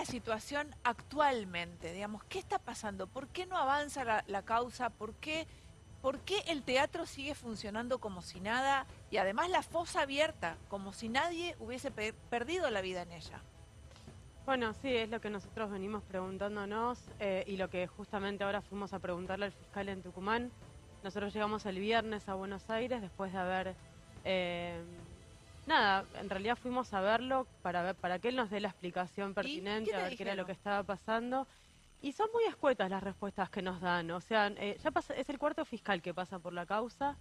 la situación actualmente? Digamos, ¿qué está pasando? ¿Por qué no avanza la, causa? ¿Por qué, ¿Por qué el teatro sigue funcionando como si nada? Y además la fosa abierta, como si nadie hubiese pe- perdido la vida en ella. Bueno, sí, es lo que nosotros venimos preguntándonos eh, y lo que justamente ahora fuimos a preguntarle al fiscal en Tucumán. Nosotros llegamos el viernes a Buenos Aires después de haber... eh, nada, en realidad fuimos a verlo para, ver, para que él nos dé la explicación pertinente, a ver qué era lo que estaba pasando. Y son muy escuetas las respuestas que nos dan. O sea, eh, ya pasa, es el cuarto fiscal que pasa por la causa.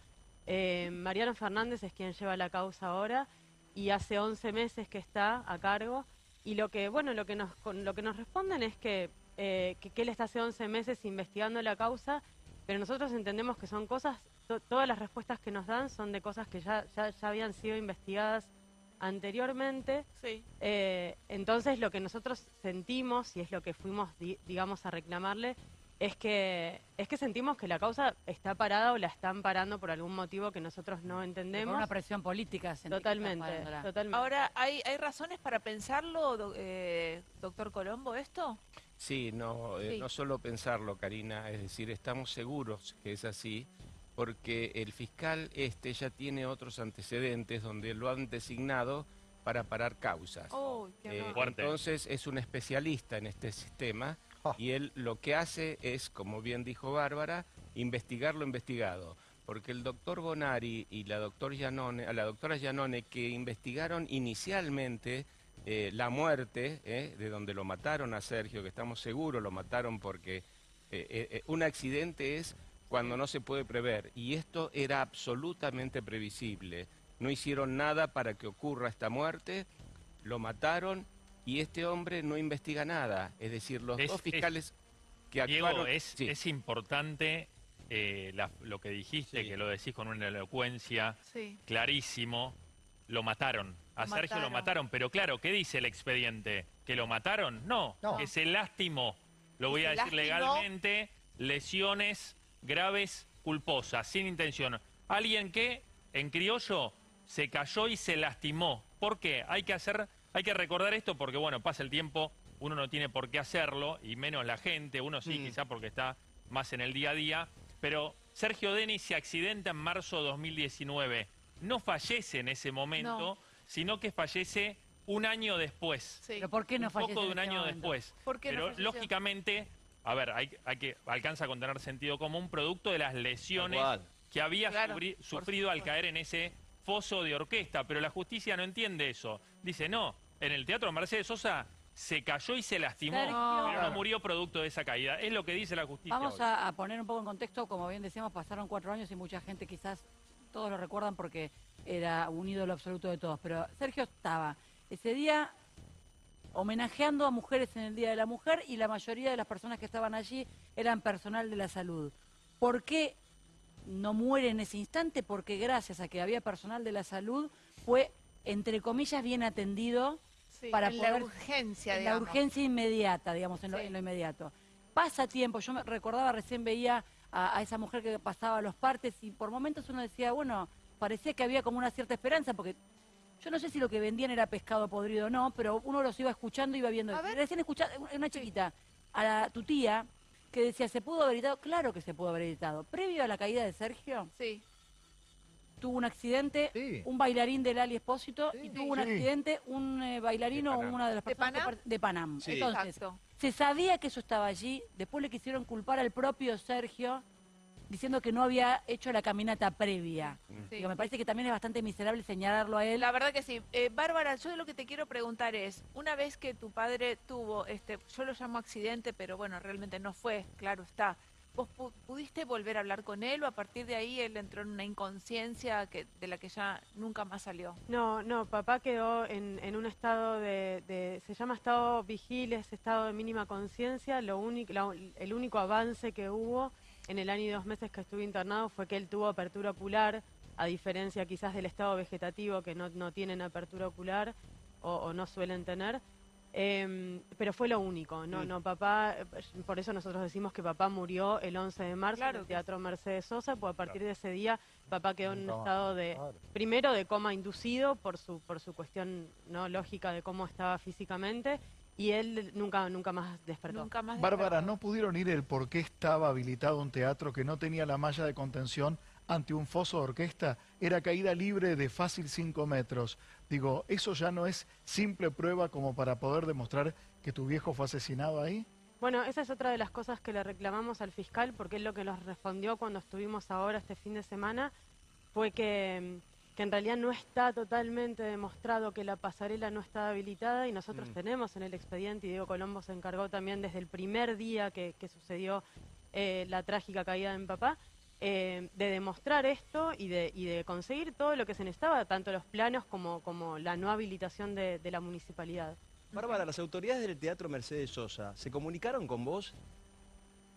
Eh, Mariano Fernández es quien lleva la causa ahora y hace 11 meses que está a cargo. Y lo que, bueno, lo que nos, con- lo que nos responden es que, eh, que, que él está hace 11 meses investigando la causa, pero nosotros entendemos que son cosas, to- todas las respuestas que nos dan son de cosas que ya, ya, ya habían sido investigadas anteriormente. Sí. Eh, entonces lo que nosotros sentimos, y es lo que fuimos, di- digamos, a reclamarle, es que, es que sentimos que la causa está parada o la están parando por algún motivo que nosotros no Por entendemos. una presión política. Totalmente, totalmente. Ahora, ¿hay, ¿hay razones para pensarlo, do- eh, doctor Colombo, esto? Sí, no, eh, Sí. no solo pensarlo, Karina, es decir, estamos seguros que es así, porque el fiscal este ya tiene otros antecedentes donde lo han designado para parar causas. Oh, qué Eh, entonces es un especialista en este sistema Ah. y él lo que hace es, como bien dijo Bárbara, investigar lo investigado. Porque el doctor Bonari y la, doctor Giannone- a la doctora Giannone, que investigaron inicialmente eh, la muerte, eh, de donde lo mataron a Sergio, que estamos seguros lo mataron porque eh, eh, eh, un accidente es cuando no se puede prever. Y esto era absolutamente previsible. No hicieron nada para que ocurra esta muerte, lo mataron y este hombre no investiga nada. Es decir, los Es- dos es- fiscales que Diego, actuaron... es, Sí. es importante eh, la- lo que dijiste, Sí. que lo decís con una elocuencia Sí. clarísimo. Lo mataron. A Lo Sergio lo mataron. mataron. Pero claro, ¿qué dice el expediente? ¿Que lo mataron? No, No. que se lastimó. Lo voy a decir lastimó. legalmente. Lesiones graves culposas, sin intención. Alguien que, en criollo, se cayó y se lastimó. ¿Por qué? Hay que hacer, hay que recordar esto porque, bueno, pasa el tiempo, uno no tiene por qué hacerlo, y menos la gente, uno sí, Mm. quizá porque está más en el día a día. Pero Sergio Denis se accidenta en marzo de 2019. No fallece en ese momento, No. sino que fallece un año después. Sí. ¿Pero por qué no un fallece poco de un año momento? después. ¿Por qué no Pero lógicamente, a ver, hay, hay que alcanza con tener sentido común producto de las lesiones que había Claro, sufrido al caer en ese foso de orquesta, pero la justicia no entiende eso. Dice, no, en el teatro Mercedes Sosa se cayó y se lastimó, Sergio. pero no murió producto de esa caída. Es lo que dice la justicia. Vamos a, a poner un poco en contexto, como bien decíamos, pasaron cuatro años y mucha gente quizás, todos lo recuerdan porque era un ídolo absoluto de todos, pero Sergio estaba ese día homenajeando a mujeres en el Día de la Mujer y la mayoría de las personas que estaban allí eran personal de la salud. ¿Por qué no muere en ese instante? Porque gracias a que había personal de la salud fue, entre comillas, bien atendido Sí, para en la poder- urgencia, en la digamos. urgencia inmediata, digamos, en lo, en lo inmediato. Pasa tiempo, yo me recordaba, recién veía a, a esa mujer que pasaba los partes y por momentos uno decía, bueno, parecía que había como una cierta esperanza, porque yo no sé si lo que vendían era pescado podrido o no, pero uno los iba escuchando y iba viendo. A ver. Recién escuchaba una chiquita, a la- tu tía, que decía, ¿se pudo haber evitado? Claro que se pudo haber evitado. Previo a la caída de Sergio, Sí. tuvo un accidente, Sí. un bailarín del Ali Espósito, y Sí. tuvo un accidente, un eh, bailarino De o una de las ¿De personas Panam? de Panam. Sí. Entonces, Exacto. se sabía que eso estaba allí, después le quisieron culpar al propio Sergio, diciendo que no había hecho la caminata previa. Sí. Digo, me parece que también es bastante miserable señalarlo a él. La verdad que sí. Eh, Bárbara, yo lo que te quiero preguntar es, una vez que tu padre tuvo, este, yo lo llamo accidente, pero bueno, realmente no fue, claro está. ¿Vos pu- pudiste volver a hablar con él o a partir de ahí él entró en una inconsciencia que, de la que ya nunca más salió? No, no, papá quedó en, en un estado de, de- se llama estado vigil, es estado de mínima conciencia. Lo único, la- el único avance que hubo en el año y dos meses que estuve internado fue que él tuvo apertura ocular, a diferencia quizás del estado vegetativo que no, no tienen apertura ocular o, o no suelen tener. Em, pero fue lo único, no, Mm. no, papá, eh, por eso nosotros decimos que papá murió el 11 de marzo Claro en el Teatro Mercedes Sosa, pues a partir de ese día papá quedó en un estado de, Claro. primero de coma inducido por su, por su cuestión no lógica de cómo estaba físicamente y él nunca, nunca más despertó. Nunca más Bárbara. ¿no pudieron ir el por qué estaba habilitado un teatro que no tenía la malla de contención ante un foso de orquesta? Era caída libre de fácil 5 metros. Digo, ¿eso ya no es simple prueba como para poder demostrar que tu viejo fue asesinado ahí? Bueno, esa es otra de las cosas que le reclamamos al fiscal, porque él lo que nos respondió cuando estuvimos ahora este fin de semana fue que, que en realidad no está totalmente demostrado que la pasarela no está habilitada y nosotros Mm. tenemos en el expediente, y Diego Colombo se encargó también desde el primer día que, que sucedió eh, la trágica caída de mi papá, eh, de demostrar esto y de, y de conseguir todo lo que se necesitaba, tanto los planos como, como la no habilitación de, de la municipalidad. Bárbara, las autoridades del Teatro Mercedes Sosa se comunicaron con vos,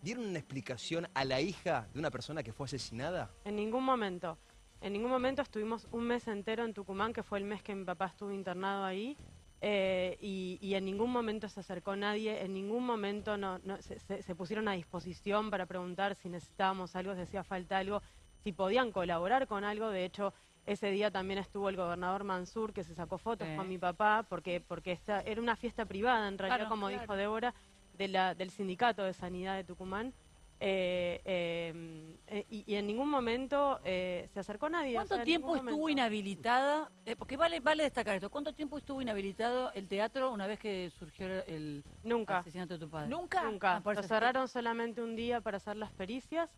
dieron una explicación a la hija de una persona que fue asesinada. En ningún momento. En ningún momento estuvimos un mes entero en Tucumán, que fue el mes que mi papá estuvo internado ahí, eh, y, y en ningún momento se acercó nadie, en ningún momento no, no- se, se- se pusieron a disposición para preguntar si necesitábamos algo, si hacía falta algo, si podían colaborar con algo. De hecho, ese día también estuvo el gobernador Mansur, que se sacó fotos Sí. con mi papá, porque, porque esta, era una fiesta privada, en realidad, Claro, como claro. dijo Débora, de la, del Sindicato de Sanidad de Tucumán. Eh, eh, eh, y, y en ningún momento eh, se acercó nadie. o ¿Cuánto sea, en tiempo estuvo momento. inhabilitada? eh, porque vale, vale destacar esto. ¿Cuánto tiempo estuvo inhabilitado el teatro una vez que surgió el Nunca, asesinato de tu padre? Nunca. nunca. Ah, cerraron solamente un día para hacer las pericias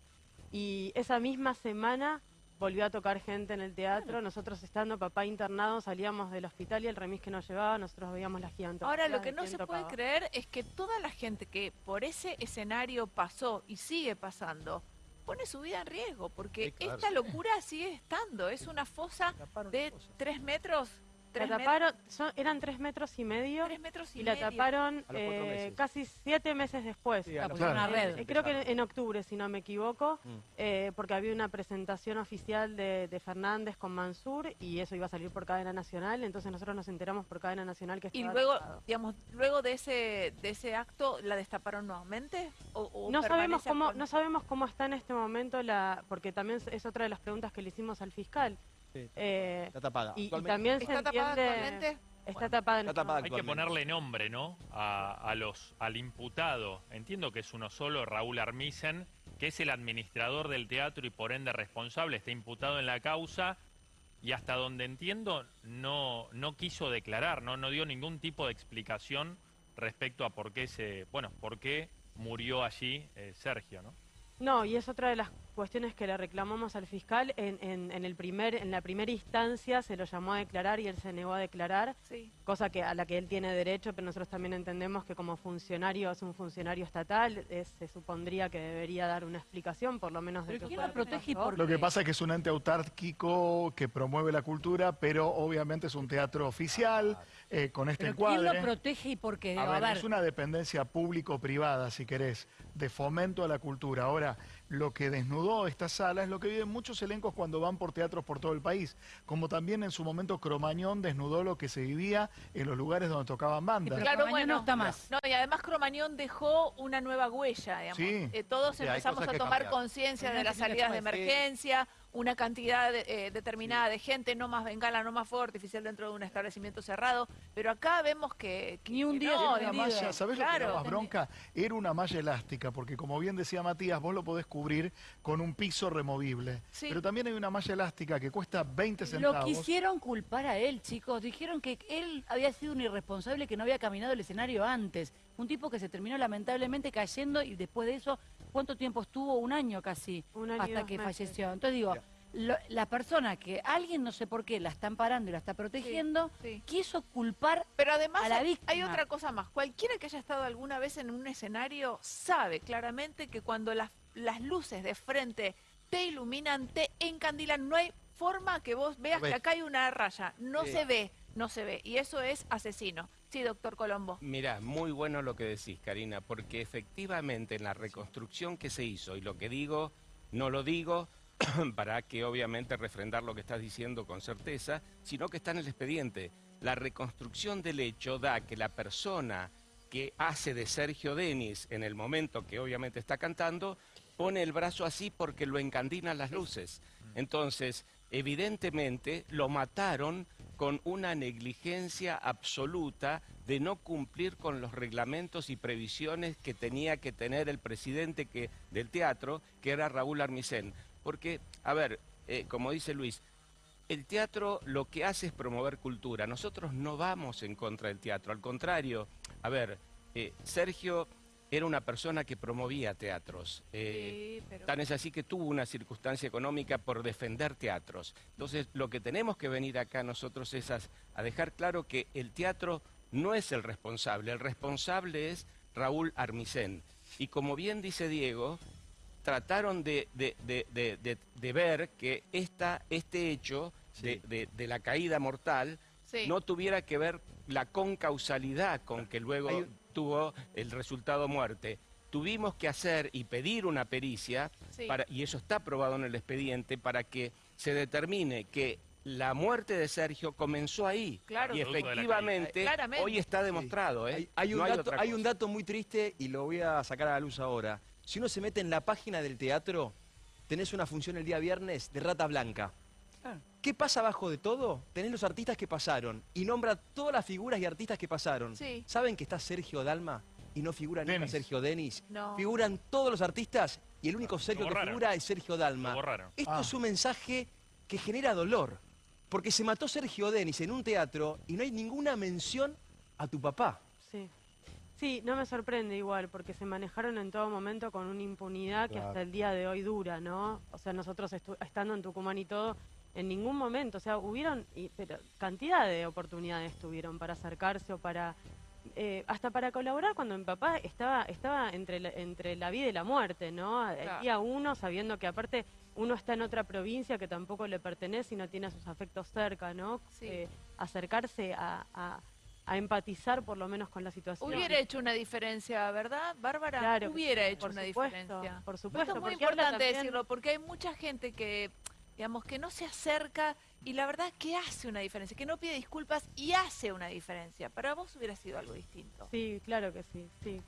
y esa misma semana volvió a tocar gente en el teatro. Nosotros estando papá internado salíamos del hospital y el remis que nos llevaba, nosotros veíamos la gigante. Ahora, lo que no se puede creer es que toda la gente que por ese escenario pasó y sigue pasando, pone su vida en riesgo, porque Sí, claro. esta locura sigue estando. Es una fosa de tres metros, tres, met- taparon, son- eran tres metros y medio tres metros y, y la medio. taparon eh, casi siete meses después. Sí, a los- una red. Eh, creo que en octubre, si no me equivoco, Mm. eh, porque había una presentación oficial de, de Fernández con Mansur y eso iba a salir por cadena nacional, entonces nosotros nos enteramos por cadena nacional que Y estaba luego, tapado. digamos, luego de ese de ese acto, ¿la destaparon nuevamente? ¿O, o No sabemos cómo con- no sabemos cómo está en este momento la porque también es otra de las preguntas que le hicimos al fiscal. Sí, Eh, está tapada. y, también se ¿Está tapada entiende actualmente? está tapada en Está tapada. Hay que ponerle nombre, ¿no? A, a los, al imputado. Entiendo que es uno solo, Raúl Armisen, que es el administrador del teatro y por ende responsable, está imputado en la causa y hasta donde entiendo no, no quiso declarar, ¿no? no dio ningún tipo de explicación respecto a por qué se, bueno, por qué murió allí eh, Sergio, ¿no? No, y es otra de las cuestiones que le reclamamos al fiscal. En, en- en el primer, en la primera instancia se lo llamó a declarar y él se negó a declarar, Sí. cosa que a la que él tiene derecho, pero nosotros también entendemos que como funcionario, es un funcionario estatal, es- se supondría que debería dar una explicación, por lo menos de Pero qué ¿quién lo protege y por Lo que qué? pasa es que es un ente autárquico que promueve la cultura, pero obviamente es un teatro oficial, eh, con este ¿Pero quién encuadre. lo protege y por qué? A A ver, ver, es una dependencia público-privada, si querés, de fomento a la cultura. Ahora, lo que desnudó esta sala es lo que viven muchos elencos cuando van por teatros por todo el país, como también en su momento Cromañón desnudó lo que se vivía en los lugares donde tocaban bandas. pero Claro, Cromañón bueno. no está más. No, y además Cromañón dejó una nueva huella, digamos. Sí. Eh, todos Sí, empezamos a tomar conciencia de las salidas de cambiar. Una cantidad de- eh, determinada de gente, no más bengala, no más fuego artificial dentro de un establecimiento cerrado, pero acá vemos que, que- Ni un día no, malla, ¿sabés lo que era más bronca? Era una malla elástica, porque como bien decía Matías, vos lo podés cubrir con un piso removible. Sí. Pero también hay una malla elástica que cuesta 20 Lo centavos. quisieron culpar a él, chicos. Dijeron que él había sido un irresponsable que no había caminado el escenario antes. Un tipo que se terminó lamentablemente cayendo y después de eso, ¿cuánto tiempo estuvo? Un año casi, Un año hasta que meses. falleció. Entonces digo, lo- la persona que alguien, no sé por qué, la están parando y la está protegiendo, sí. quiso culpar Pero además a la hay- hay víctima. otra cosa más. Cualquiera que haya estado alguna vez en un escenario sabe claramente que cuando las, las luces de frente te iluminan, te encandilan, no hay forma que vos veas que acá hay una raya. No Sí. se ve, no se ve. Y eso es asesino. Sí, doctor Colombo. Mirá, muy bueno lo que decís, Karina, porque efectivamente en la reconstrucción que se hizo, y lo que digo, no lo digo para que obviamente refrendar lo que estás diciendo con certeza, sino que está en el expediente. La reconstrucción del hecho da que la persona que hace de Sergio Denis en el momento que obviamente está cantando, pone el brazo así porque lo encandinan las luces. Entonces, evidentemente lo mataron con una negligencia absoluta de no cumplir con los reglamentos y previsiones que tenía que tener el presidente que, del teatro, que era Raúl Armisen. Porque, a ver, eh, como dice Luis, el teatro lo que hace es promover cultura. Nosotros no vamos en contra del teatro, al contrario, a ver, eh, Sergio era una persona que promovía teatros. Eh, Sí, pero- Tan es así que tuvo una circunstancia económica por defender teatros. Entonces, lo que tenemos que venir acá nosotros es a, a dejar claro que el teatro no es el responsable, el responsable es Raúl Armisen. Y como bien dice Diego, trataron de, de- de- de- de- de ver que esta, este hecho de, Sí. de- de la caída mortal Sí. no tuviera que ver la concausalidad con que luego Hay tuvo el resultado muerte. Tuvimos que hacer y pedir una pericia, Sí. para, y eso está aprobado en el expediente, para que se determine que la muerte de Sergio comenzó ahí. Claro. y efectivamente, hoy está demostrado. ¿eh? Hay, hay un No dato, hay un dato muy triste y lo voy a sacar a la luz ahora. Si uno se mete en la página del teatro, tenés una función el día viernes de Rata Blanca. Ah. ¿Qué pasa abajo de todo? Tenés los artistas que pasaron y nombra todas las figuras y artistas que pasaron. Sí. ¿Saben que está Sergio Dalma y no figura nunca Denis. Sergio Denis? No. Figuran todos los artistas y el único Sergio que figura es Sergio Dalma. Esto Ah. es un mensaje que genera dolor, porque se mató Sergio Denis en un teatro y no hay ninguna mención a tu papá. Sí. Sí, no me sorprende igual, porque se manejaron en todo momento con una impunidad que hasta el día de hoy dura, ¿no? O sea, nosotros estu- estando en Tucumán y todo, en ningún momento, o sea, hubieron, y- pero cantidad de oportunidades tuvieron para acercarse o para, eh, hasta para colaborar cuando mi papá estaba, estaba entre, la, entre la vida y la muerte, ¿no? El Claro. día uno, sabiendo que aparte uno está en otra provincia que tampoco le pertenece y no tiene a sus afectos cerca, ¿no? Sí. Eh, acercarse a, a- a empatizar por lo menos con la situación. Hubiera hecho una diferencia, ¿verdad, Bárbara? Claro Hubiera hecho por una supuesto, diferencia. por Esto supuesto, es muy importante también- decirlo, porque hay mucha gente que, digamos, que no se acerca y la verdad que hace una diferencia, que no pide disculpas y hace una diferencia. Para vos hubiera sido algo distinto. Sí, claro que sí, sí.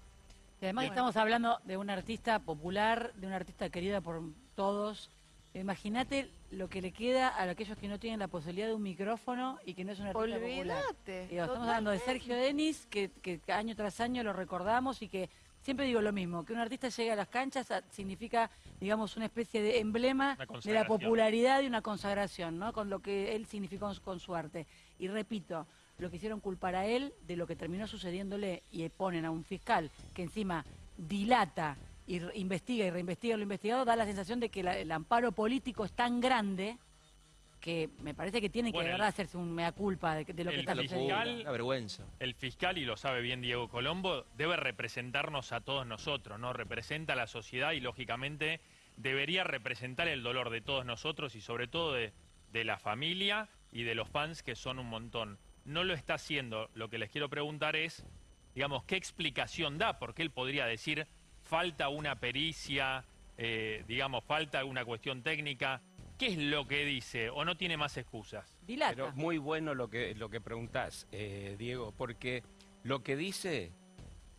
Y además Bueno. estamos hablando de una artista popular, de una artista querida por todos. Imagínate lo que le queda a aquellos que no tienen la posibilidad de un micrófono y que no es una artista popular. Digo, estamos hablando de. Sergio Denis, que, que año tras año lo recordamos y que siempre digo lo mismo, que un artista llegue a las canchas significa, digamos, una especie de emblema de la popularidad y una consagración, ¿no? Con lo que él significó con, su arte. Y repito, lo quisieron culpar a él de lo que terminó sucediéndole y ponen a un fiscal que encima dilata y investiga y reinvestiga lo investigado, da la sensación de que la- el amparo político es tan grande que me parece que tiene que de verdad hacerse un mea culpa de, de lo que está sucediendo. una vergüenza. El fiscal, y lo sabe bien Diego Colombo, debe representarnos a todos nosotros, ¿no? Representa a la sociedad y, lógicamente, debería representar el dolor de todos nosotros y, sobre todo, de, de la familia y de los fans, que son un montón. No lo está haciendo. Lo que les quiero preguntar es, digamos, ¿qué explicación da? Porque él podría decir, falta una pericia, eh, digamos, falta una cuestión técnica. ¿Qué es lo que dice? ¿O no tiene más excusas? Dilata. Pero muy bueno lo que, lo que preguntás, eh, Diego, porque lo que dice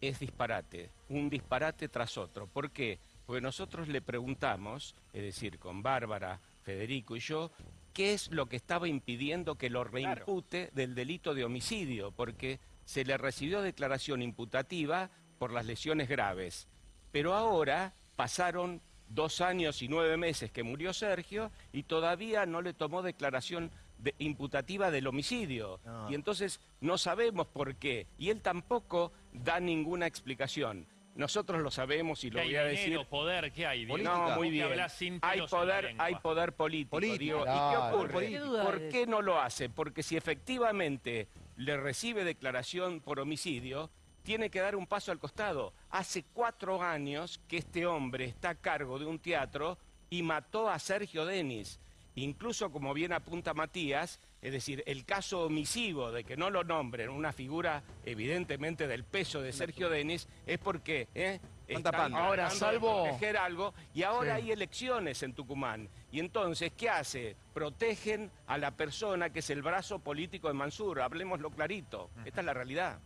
es disparate, un disparate tras otro. ¿Por qué? Porque nosotros le preguntamos, es decir, con Bárbara, Federico y yo, qué es lo que estaba impidiendo que lo reimpute del delito de homicidio, porque se le recibió declaración imputativa por las lesiones graves. Pero ahora pasaron dos años y nueve meses que murió Sergio y todavía no le tomó declaración de- imputativa del homicidio. No. Y entonces no sabemos por qué. Y él tampoco da ninguna explicación. Nosotros lo sabemos y lo ¿Qué hay voy a dinero, decir. poder? ¿Qué hay? Diego? Política. No, muy que bien. Hay poder, hay poder político, Político. digo. ¿Y qué ocurre? ¿Qué duda ¿Por qué no lo hace? Porque si efectivamente le recibe declaración por homicidio, tiene que dar un paso al costado. Hace cuatro años que este hombre está a cargo de un teatro y mató a Sergio Denis. Incluso, como bien apunta Matías, es decir, el caso omisivo de que no lo nombren una figura evidentemente del peso de Sergio Denis es porque ¿eh? Están. Ahora, salvo- proteger algo y ahora Sí. hay elecciones en Tucumán. Y entonces, ¿qué hace? Protegen a la persona que es el brazo político de Mansur. Hablemoslo clarito. Esta es la realidad.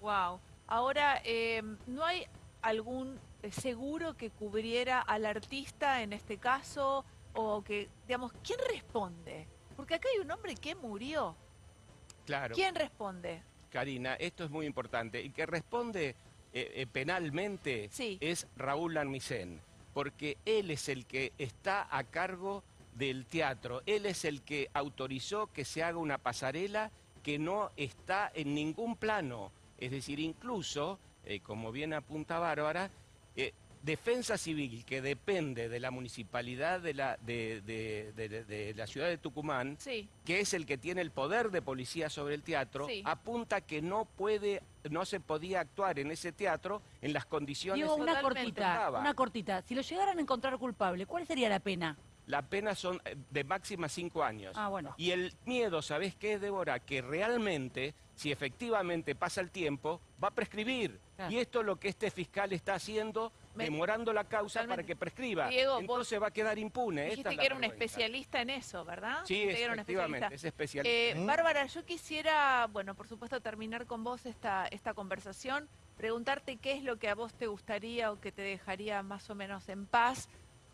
Wow. Ahora, eh, ¿no hay algún eh, seguro que cubriera al artista en este caso? O que, digamos, ¿quién responde? Porque acá hay un hombre que murió. Claro. ¿Quién responde? Karina, esto es muy importante. Y que responde eh, eh, penalmente Sí. es Raúl Armisen, porque él es el que está a cargo del teatro, él es el que autorizó que se haga una pasarela que no está en ningún plano. Es decir, incluso, eh, como bien apunta Bárbara, eh, Defensa Civil, que depende de la municipalidad de la, de- de- de- de- de la ciudad de Tucumán, Sí. que es el que tiene el poder de policía sobre el teatro, Sí. apunta que no puede, no se podía actuar en ese teatro en las condiciones Digo, una cortita, Estaba. una cortita. Si lo llegaran a encontrar culpable, ¿cuál sería la pena? La pena son eh, de máxima cinco años. Ah, bueno. Y el miedo, ¿sabés qué es, Débora? Que realmente, si efectivamente pasa el tiempo, va a prescribir. Claro. Y esto es lo que este fiscal está haciendo, Me- demorando la causa Totalmente. para que prescriba. Diego, vos Entonces va a quedar impune. Esta Dijiste es la que era un especialista en eso, ¿verdad? Sí, que efectivamente, especialista. es especialista. Eh, Bárbara, yo quisiera, bueno, por supuesto, terminar con vos esta, esta conversación, preguntarte qué es lo que a vos te gustaría o que te dejaría más o menos en paz.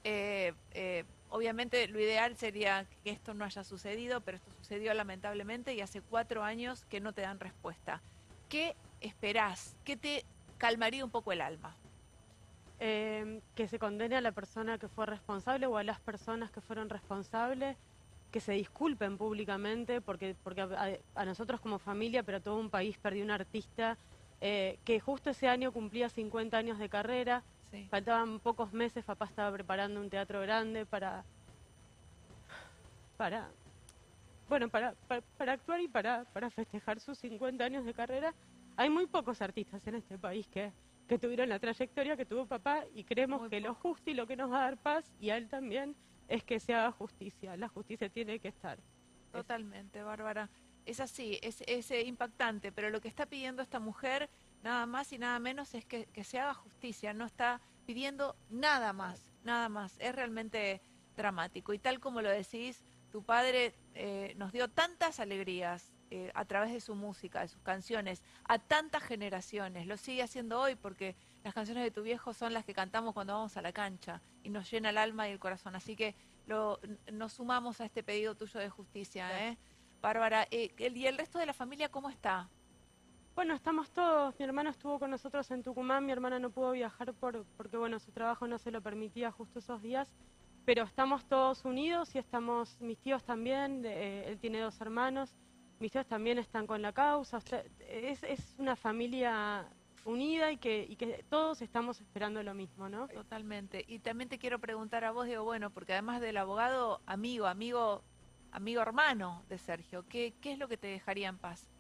Eh, eh, obviamente lo ideal sería que esto no haya sucedido, pero esto sucedió lamentablemente y hace cuatro años que no te dan respuesta. ¿Qué esperás? ¿Qué te calmaría un poco el alma? Eh, que se condene a la persona que fue responsable o a las personas que fueron responsables, que se disculpen públicamente, porque, porque a, a nosotros como familia, pero a todo un país perdió un artista eh, que justo ese año cumplía 50 años de carrera, Sí. faltaban pocos meses, papá estaba preparando un teatro grande para, para, bueno, para, para, para actuar y para, para festejar sus 50 años de carrera. Hay muy pocos artistas en este país que, que tuvieron la trayectoria que tuvo papá y creemos Muy que lo justo y lo que nos va a dar paz y a él también es que se haga justicia. La justicia tiene que estar. Totalmente, Bárbara. Es así, es, es eh, impactante, pero lo que está pidiendo esta mujer, nada más y nada menos, es que, que se haga justicia. No está pidiendo nada más, nada más. Es realmente dramático. Y tal como lo decís, tu padre eh, nos dio tantas alegrías eh, a través de su música, de sus canciones, a tantas generaciones. Lo sigue haciendo hoy porque las canciones de tu viejo son las que cantamos cuando vamos a la cancha y nos llena el alma y el corazón. Así que lo, nos sumamos a este pedido tuyo de justicia, ¿eh? Bárbara, eh, el- ¿y el resto de la familia cómo está? Bueno, estamos todos. Mi hermano estuvo con nosotros en Tucumán. Mi hermana no pudo viajar por, porque, bueno, su trabajo no se lo permitía justo esos días. Pero estamos todos unidos y estamos, mis tíos también, eh, él tiene dos hermanos, mis tíos también están con la causa. es, es una familia unida y que, y que todos estamos esperando lo mismo, ¿no? Totalmente. Y también te quiero preguntar a vos, digo, bueno, porque además del abogado, amigo, amigo, amigo hermano de Sergio, ¿qué, qué es lo que te dejaría en paz?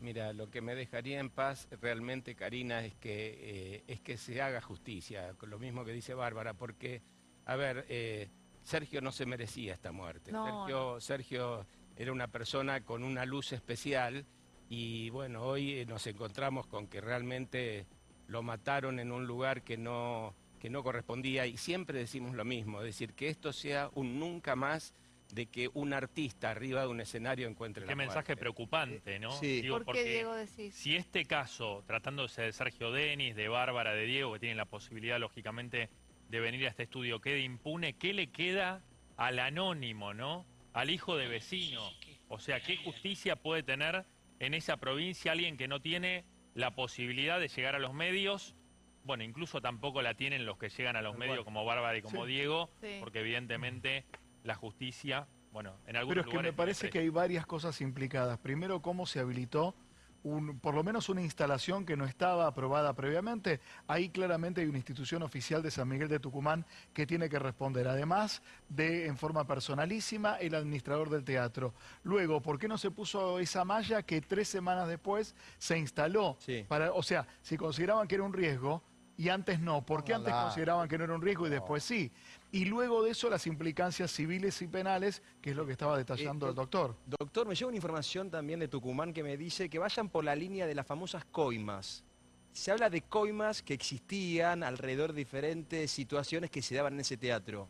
Mira, lo que me dejaría en paz realmente, Karina, es que, eh, es que se haga justicia, con lo mismo que dice Bárbara, porque, a ver, eh, Sergio no se merecía esta muerte. No, Sergio, Sergio era una persona con una luz especial y bueno, hoy eh, nos encontramos con que realmente lo mataron en un lugar que no, que no correspondía y siempre decimos lo mismo, es decir, que esto sea un nunca más de que un artista arriba de un escenario encuentre Qué la mensaje muerte. preocupante, ¿no? Sí. Digo, ¿Por qué, porque Diego, decís? si este caso, tratándose de Sergio Denis, de Bárbara, de Diego, que tienen la posibilidad, lógicamente, de venir a este estudio, quede impune, ¿qué le queda al anónimo, ¿no? Al hijo de vecino. O sea, ¿qué justicia puede tener en esa provincia alguien que no tiene la posibilidad de llegar a los medios? Bueno, incluso tampoco la tienen los que llegan a los medios como Bárbara y como Sí. Diego, Sí. porque evidentemente la justicia, bueno, en algunos Pero es que me parece que hay varias cosas implicadas. Primero, cómo se habilitó un, por lo menos una instalación que no estaba aprobada previamente. Ahí claramente hay una institución oficial de San Miguel de Tucumán que tiene que responder. Además de, en forma personalísima, el administrador del teatro. Luego, ¿por qué no se puso esa malla que tres semanas después se instaló? Sí. Para, o sea, si consideraban que era un riesgo y antes no, ¿por qué antes consideraban que no era un riesgo y después sí? Y luego de eso las implicancias civiles y penales, que es lo que estaba detallando Eh, el doctor. Doctor, me llega una información también de Tucumán que me dice que vayan por la línea de las famosas coimas. Se habla de coimas que existían alrededor de diferentes situaciones que se daban en ese teatro.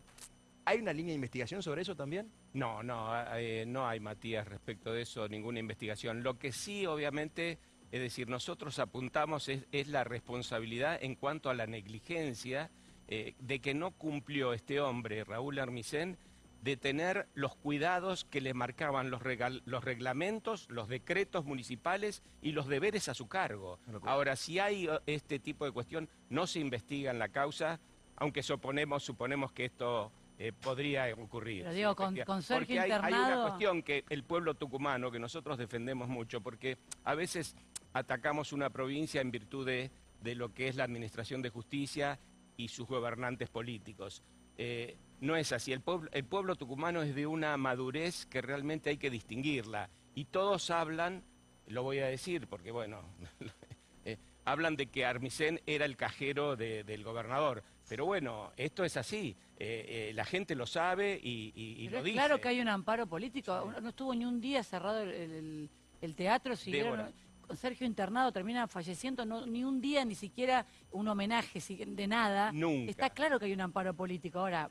¿Hay una línea de investigación sobre eso también? No, no, eh, no hay, Matías, respecto de eso, ninguna investigación. Lo que sí, obviamente, es decir, nosotros apuntamos es, es la responsabilidad en cuanto a la negligencia eh, de que no cumplió este hombre, Raúl Armisen, de tener los cuidados que le marcaban los, regal- los reglamentos, los decretos municipales y los deberes a su cargo. Ahora, si hay eh, este tipo de cuestión, no se investiga en la causa, aunque suponemos, suponemos que esto eh, podría ocurrir. Pero digo, con- con Sergio porque hay, hay una cuestión que el pueblo tucumano, que nosotros defendemos mucho, porque a veces atacamos una provincia en virtud de, de lo que es la administración de justicia y sus gobernantes políticos. Eh, no es así. El pueblo, el pueblo tucumano es de una madurez que realmente hay que distinguirla. Y todos hablan, lo voy a decir porque, bueno, eh, hablan de que Armisen era el cajero de- del gobernador. Pero bueno, esto es así. Eh, eh, la gente lo sabe y, y- y Pero lo dice. claro que hay un amparo político. No estuvo ni un día cerrado el, el- el teatro. Siguieron, Débora. Con Sergio internado, termina falleciendo. No, ni un día, ni siquiera un homenaje si- de nada. Nunca. Está claro que hay un amparo político. Ahora,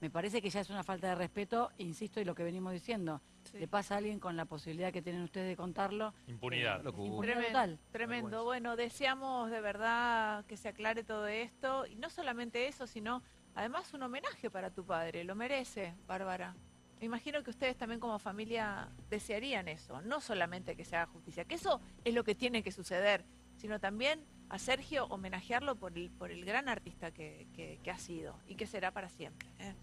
me parece que ya es una falta de respeto, insisto, y lo que venimos diciendo. Sí. Le pasa a alguien con la posibilidad que tienen ustedes de contarlo. Impunidad. Locura. impunidad Tremendo, total. tremendo. Bueno, deseamos de verdad que se aclare todo esto. Y no solamente eso, sino además un homenaje para tu padre. Lo merece, Bárbara. Me imagino que ustedes también como familia desearían eso. No solamente que se haga justicia, que eso es lo que tiene que suceder, sino también a Sergio homenajearlo por el, por el gran artista que, ha sido y que será para siempre. ¿eh?